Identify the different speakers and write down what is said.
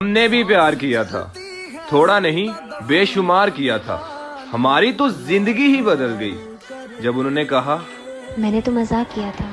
Speaker 1: हमने भी प्यार किया था। थोड़ा नहीं बेशुमार किया था। हमारी तो ज़िंदगी ही बदल गई। जब उन्होंने कहा
Speaker 2: मैंने तो मज़ाक किया था।